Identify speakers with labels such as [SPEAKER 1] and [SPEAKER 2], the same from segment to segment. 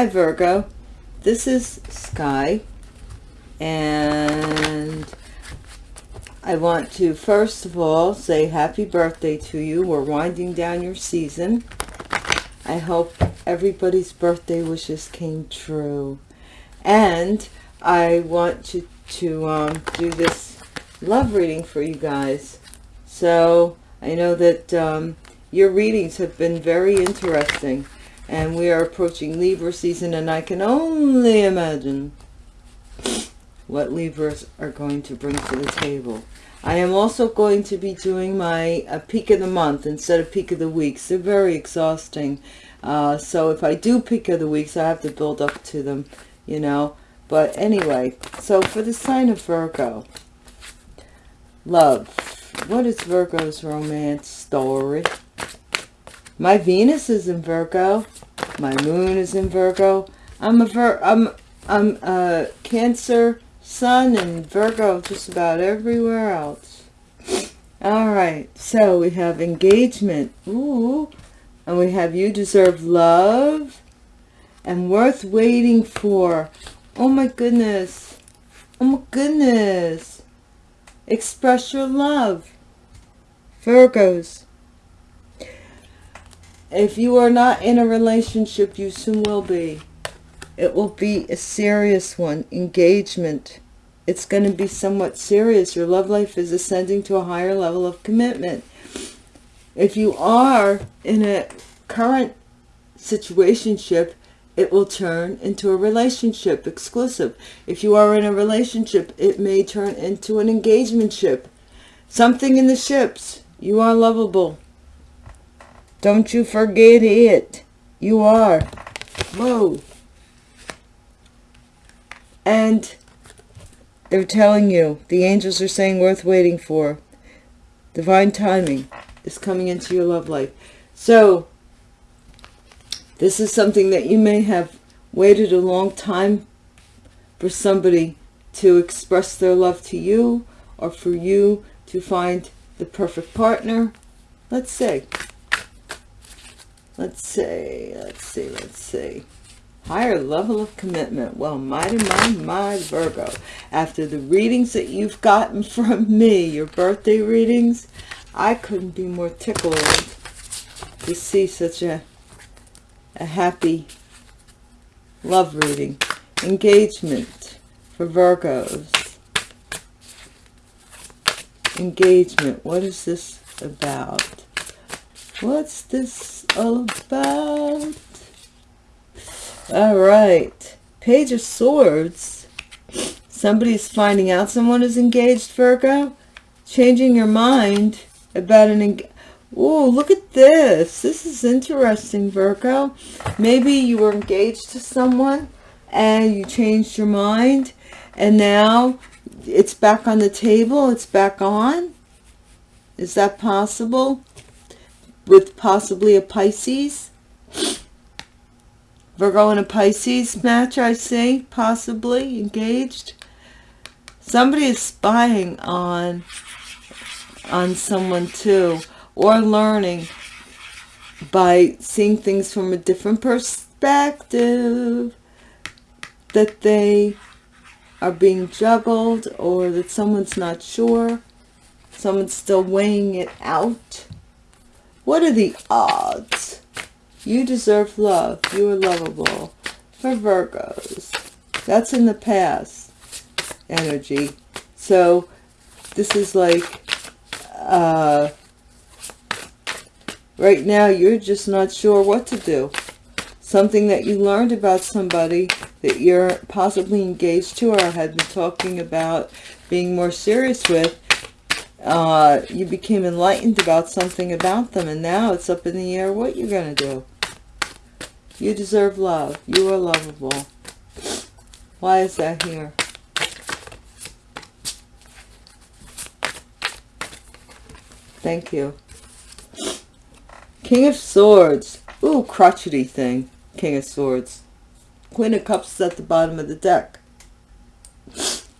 [SPEAKER 1] Hi Virgo, this is Sky and I want to first of all say happy birthday to you. We're winding down your season. I hope everybody's birthday wishes came true. And I want to, to um, do this love reading for you guys. So I know that um, your readings have been very interesting and we are approaching Libra season and I can only imagine what Libras are going to bring to the table. I am also going to be doing my peak of the month instead of peak of the weeks. They're very exhausting. Uh, so if I do peak of the weeks, I have to build up to them, you know. But anyway, so for the sign of Virgo, love. What is Virgo's romance story? My Venus is in Virgo. My moon is in Virgo. I'm a Vir I'm I'm a Cancer Sun and Virgo just about everywhere else. All right, so we have engagement. Ooh, and we have you deserve love and worth waiting for. Oh my goodness. Oh my goodness. Express your love. Virgos. If you are not in a relationship, you soon will be. It will be a serious one. Engagement. It's going to be somewhat serious. Your love life is ascending to a higher level of commitment. If you are in a current situationship, it will turn into a relationship, exclusive. If you are in a relationship, it may turn into an engagement ship. Something in the ships. You are lovable. Don't you forget it. You are. Whoa. And they're telling you, the angels are saying worth waiting for. Divine timing is coming into your love life. So, this is something that you may have waited a long time for somebody to express their love to you or for you to find the perfect partner. Let's see. Let's see, let's see, let's see. Higher level of commitment. Well, mighty, my, my Virgo. After the readings that you've gotten from me, your birthday readings, I couldn't be more tickled to see such a, a happy love reading. Engagement for Virgos. Engagement. What is this about? What's this all about? All right. Page of Swords. Somebody's finding out someone is engaged, Virgo. Changing your mind about an... Oh, look at this. This is interesting, Virgo. Maybe you were engaged to someone and you changed your mind and now it's back on the table. It's back on. Is that possible? With possibly a Pisces. Virgo and a Pisces match, I see, possibly engaged. Somebody is spying on, on someone too, or learning by seeing things from a different perspective, that they are being juggled or that someone's not sure, someone's still weighing it out what are the odds? You deserve love. You are lovable. For Virgos. That's in the past energy. So this is like, uh, right now you're just not sure what to do. Something that you learned about somebody that you're possibly engaged to or had been talking about being more serious with uh, you became enlightened about something about them and now it's up in the air what you're going to do. You deserve love. You are lovable. Why is that here? Thank you. King of Swords. Ooh, crotchety thing. King of Swords. Queen of Cups is at the bottom of the deck.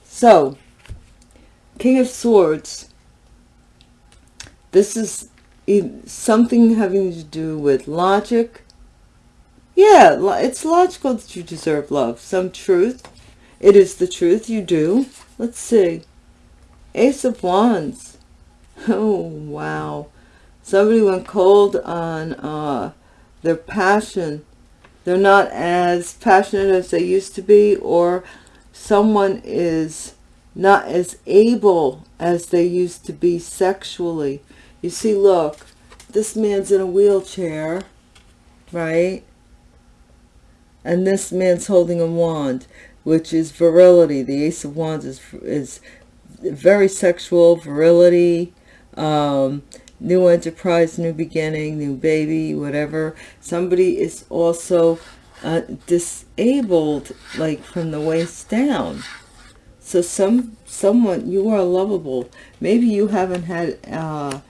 [SPEAKER 1] So, King of Swords this is something having to do with logic. Yeah, it's logical that you deserve love. Some truth. It is the truth you do. Let's see. Ace of Wands. Oh, wow. Somebody went cold on uh, their passion. They're not as passionate as they used to be or someone is not as able as they used to be sexually. You see, look, this man's in a wheelchair, right? And this man's holding a wand, which is virility. The Ace of Wands is, is very sexual, virility, um, new enterprise, new beginning, new baby, whatever. Somebody is also uh, disabled, like from the waist down. So some someone, you are lovable. Maybe you haven't had uh,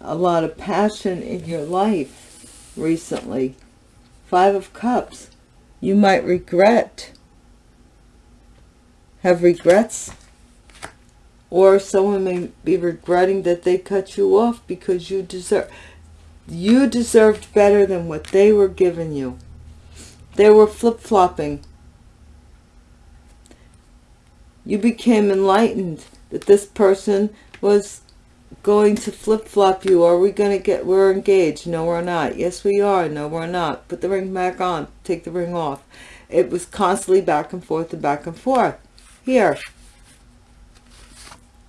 [SPEAKER 1] a lot of passion in your life recently. Five of Cups. You might regret, have regrets or someone may be regretting that they cut you off because you deserve you deserved better than what they were giving you they were flip-flopping you became enlightened that this person was going to flip-flop you are we going to get we're engaged no we're not yes we are no we're not put the ring back on take the ring off it was constantly back and forth and back and forth here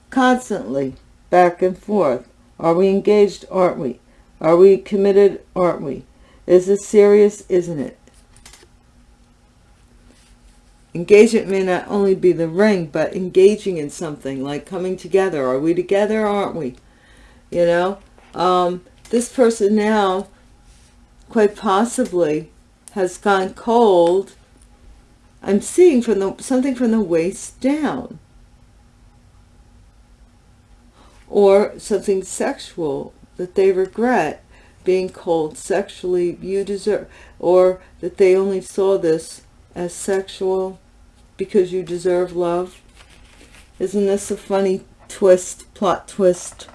[SPEAKER 1] constantly back and forth. Are we engaged? Aren't we? Are we committed? Aren't we? Is this serious? Isn't it? Engagement may not only be the ring, but engaging in something, like coming together. Are we together? Aren't we? You know? Um, this person now, quite possibly, has gone cold. I'm seeing from the something from the waist down or something sexual that they regret being cold sexually you deserve or that they only saw this as sexual because you deserve love? Isn't this a funny twist plot twist?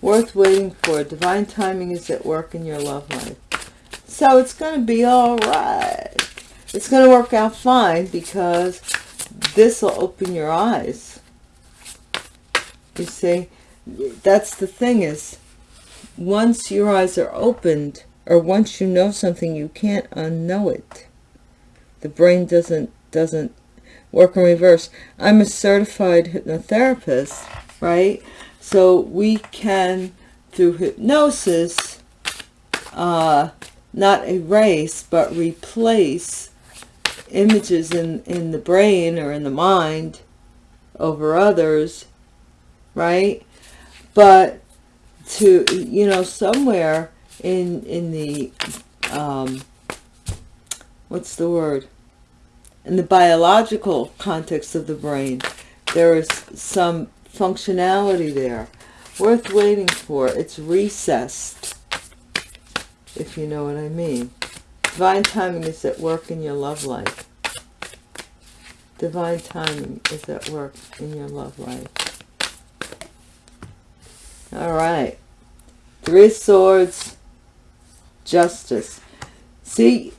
[SPEAKER 1] Worth waiting for. Divine timing is at work in your love life. So it's going to be all right it's going to work out fine because this will open your eyes. You see, that's the thing is, once your eyes are opened, or once you know something, you can't unknow it. The brain doesn't doesn't work in reverse. I'm a certified hypnotherapist, right? So we can, through hypnosis, uh, not erase, but replace images in, in the brain or in the mind over others, right? But to, you know, somewhere in, in the, um, what's the word? In the biological context of the brain, there is some functionality there worth waiting for. It's recessed, if you know what I mean. Divine timing is at work in your love life. Divine timing is at work in your love life. All right. Three Swords, Justice. See,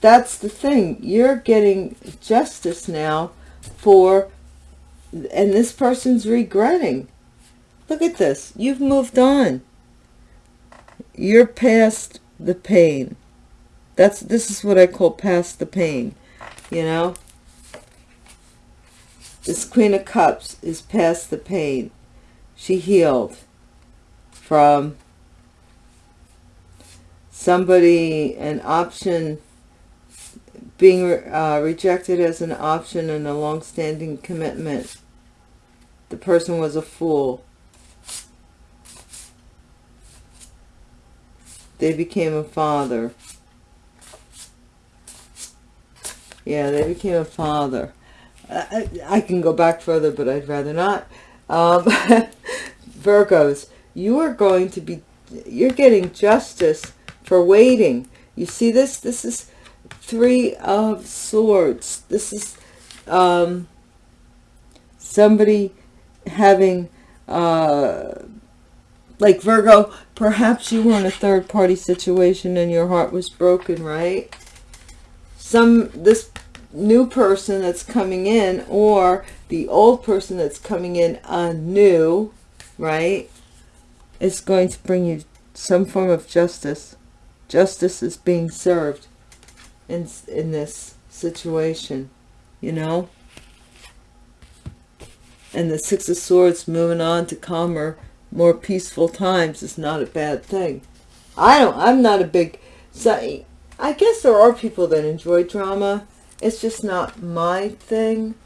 [SPEAKER 1] that's the thing. You're getting justice now for, and this person's regretting. Look at this. You've moved on. You're past the pain. That's This is what I call past the pain, you know. This Queen of Cups is past the pain. She healed from somebody, an option, being uh, rejected as an option and a long-standing commitment. The person was a fool. They became a father. Yeah, they became a father. I, I can go back further, but I'd rather not. Um, Virgos, you are going to be, you're getting justice for waiting. You see this? This is three of swords. This is um, somebody having uh, like Virgo, perhaps you were in a third party situation and your heart was broken, right? Some, this new person that's coming in or the old person that's coming in anew, right, is going to bring you some form of justice. Justice is being served in, in this situation, you know? And the Six of Swords moving on to calmer, more peaceful times is not a bad thing. I don't, I'm not a big, so I guess there are people that enjoy drama. It's just not my thing.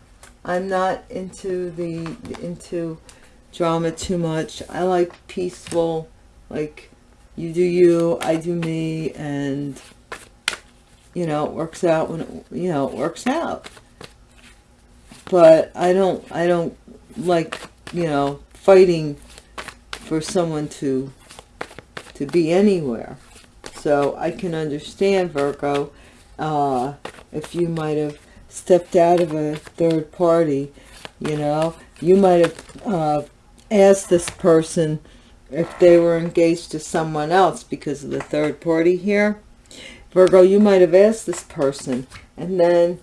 [SPEAKER 1] I'm not into the, into drama too much. I like peaceful, like you do you, I do me, and you know, it works out when it, you know, it works out. But I don't, I don't like, you know, fighting for someone to, to be anywhere. So I can understand, Virgo, uh, if you might have stepped out of a third party, you know, you might have uh, asked this person if they were engaged to someone else because of the third party here. Virgo, you might have asked this person and then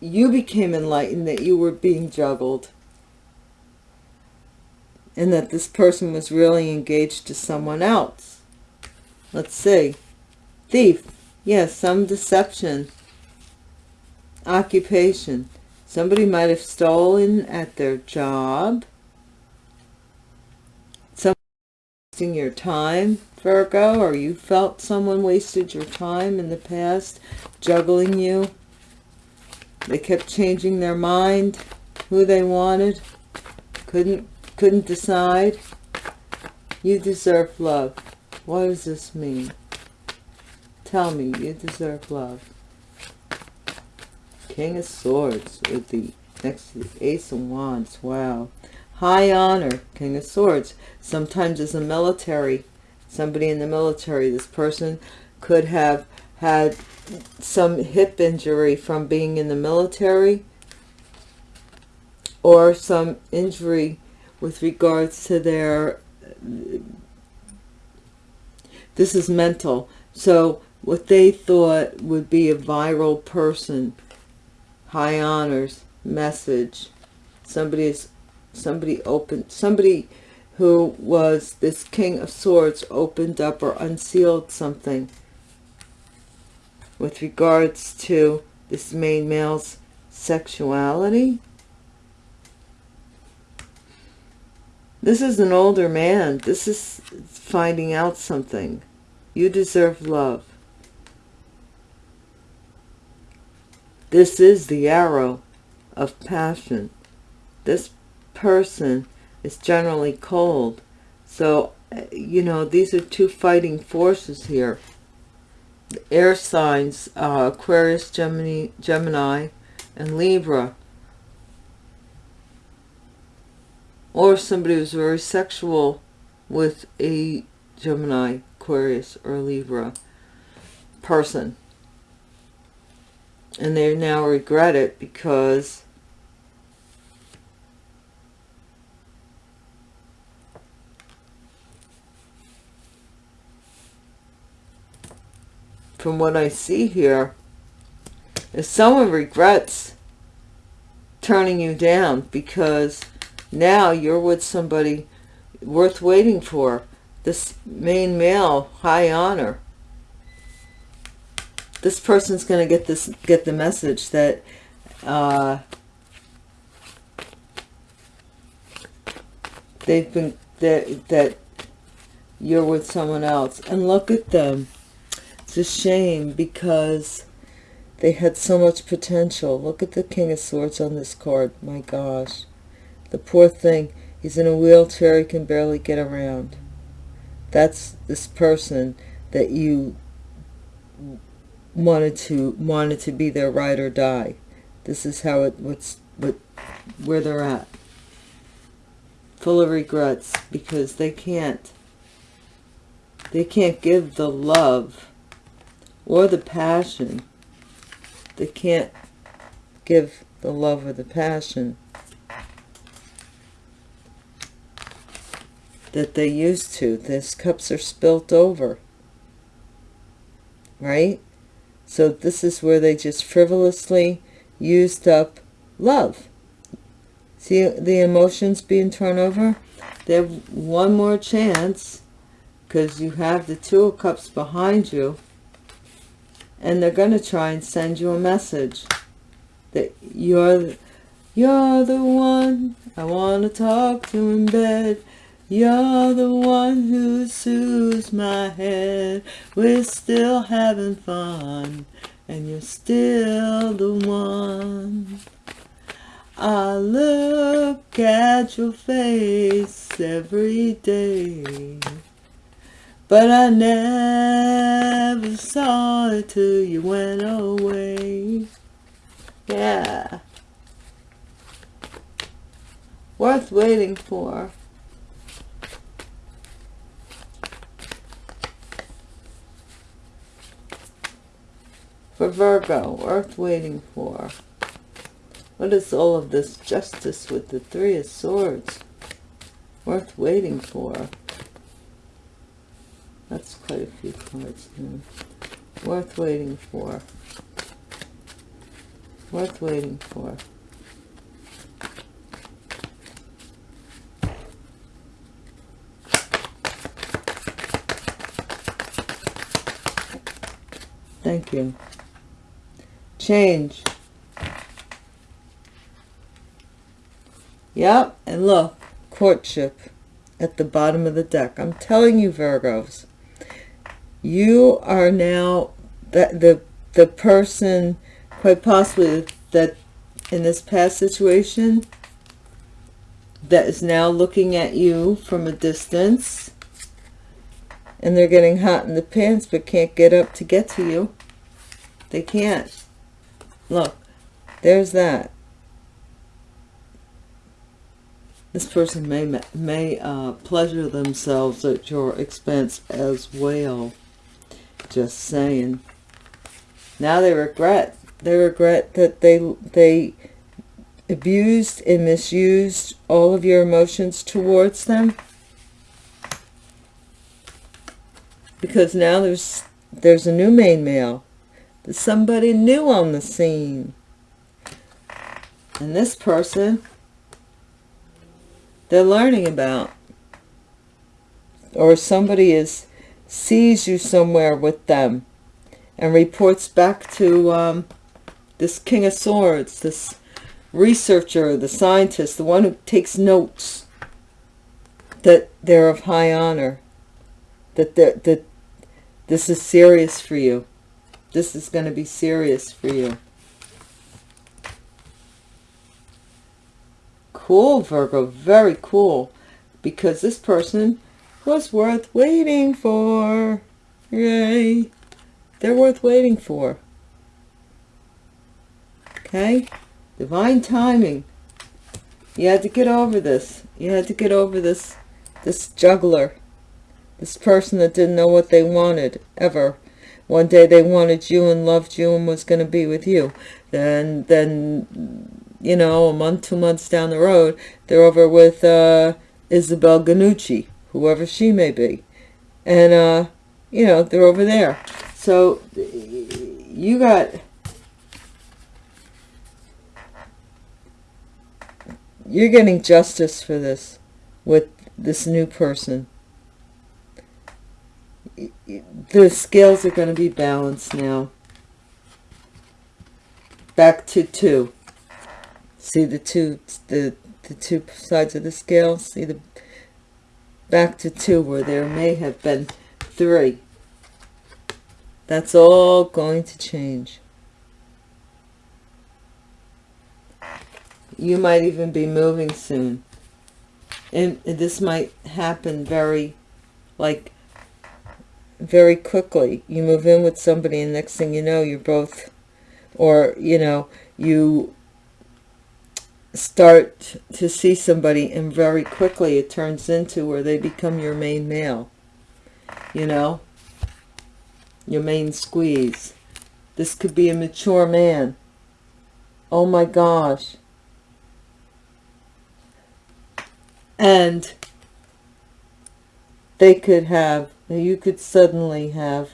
[SPEAKER 1] you became enlightened that you were being juggled and that this person was really engaged to someone else. Let's see. Thief. Yes, some deception. Occupation. Somebody might have stolen at their job. Some wasting your time, Virgo, or you felt someone wasted your time in the past, juggling you. They kept changing their mind, who they wanted, couldn't couldn't decide. You deserve love. What does this mean? Tell me, you deserve love. King of Swords with the next to the Ace of Wands. Wow. High honor, King of Swords. Sometimes as a military, somebody in the military, this person could have had some hip injury from being in the military or some injury with regards to their this is mental. So what they thought would be a viral person high honors message. Somebody is somebody opened somebody who was this king of swords opened up or unsealed something with regards to this main male's sexuality This is an older man. This is finding out something. You deserve love. This is the arrow of passion. This person is generally cold. So, you know, these are two fighting forces here. The air signs, uh, Aquarius, Gemini, Gemini, and Libra or somebody who's very sexual with a Gemini, Aquarius, or Libra person. And they now regret it because from what I see here, if someone regrets turning you down because now you're with somebody worth waiting for. This main male, high honor. This person's going to get this, get the message that uh, they've been that that you're with someone else. And look at them. A shame because they had so much potential. Look at the King of Swords on this card. My gosh. The poor thing, he's in a wheelchair, he can barely get around. That's this person that you wanted to wanted to be their ride or die. This is how it what's what where they're at. Full of regrets because they can't they can't give the love or the passion. They can't give the love or the passion that they used to. These cups are spilt over. Right? So this is where they just frivolously used up love. See the emotions being turned over? They have one more chance because you have the Two of Cups behind you and they're going to try and send you a message that you're you're the one I want to talk to in bed you're the one who soothes my head. We're still having fun, and you're still the one. I look at your face every day, but I never saw it till you went away. Yeah. Worth waiting for. for Virgo, worth waiting for. What is all of this justice with the Three of Swords? Worth waiting for. That's quite a few cards now. Worth waiting for. Worth waiting for. Thank you change. Yep, and look, courtship at the bottom of the deck. I'm telling you, Virgos, you are now the, the, the person, quite possibly, that in this past situation, that is now looking at you from a distance, and they're getting hot in the pants, but can't get up to get to you. They can't. Look, there's that. This person may may uh, pleasure themselves at your expense as well. Just saying. Now they regret. They regret that they they abused and misused all of your emotions towards them. Because now there's there's a new main male there's somebody new on the scene. And this person, they're learning about. Or somebody is sees you somewhere with them and reports back to um, this King of Swords, this researcher, the scientist, the one who takes notes, that they're of high honor, that, that this is serious for you. This is going to be serious for you. Cool, Virgo. Very cool. Because this person was worth waiting for. Yay. They're worth waiting for. Okay? Divine timing. You had to get over this. You had to get over this, this juggler. This person that didn't know what they wanted, ever. One day they wanted you and loved you and was going to be with you. Then, then, you know, a month, two months down the road, they're over with uh, Isabel Ganucci, whoever she may be. And, uh, you know, they're over there. So you got... You're getting justice for this with this new person the scales are going to be balanced now. Back to two. See the two, the, the two sides of the scale? See the back to two where there may have been three. That's all going to change. You might even be moving soon. And this might happen very, like, very quickly. You move in with somebody and next thing you know, you're both, or, you know, you start to see somebody and very quickly it turns into where they become your main male, you know, your main squeeze. This could be a mature man. Oh my gosh. And they could have, you could suddenly have,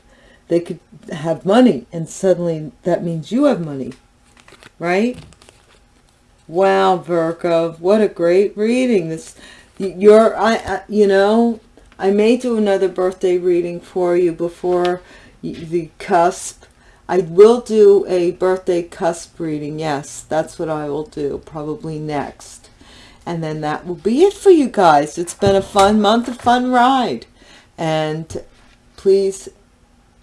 [SPEAKER 1] they could have money and suddenly that means you have money, right? Wow, Virgo, what a great reading. This, you're, I, I, you know, I may do another birthday reading for you before the cusp. I will do a birthday cusp reading. Yes, that's what I will do probably next. And then that will be it for you guys. It's been a fun month, a fun ride. And please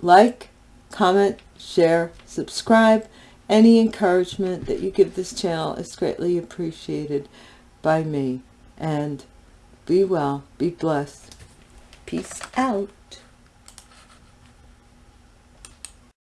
[SPEAKER 1] like, comment, share, subscribe. Any encouragement that you give this channel is greatly appreciated by me. And be well, be blessed. Peace out.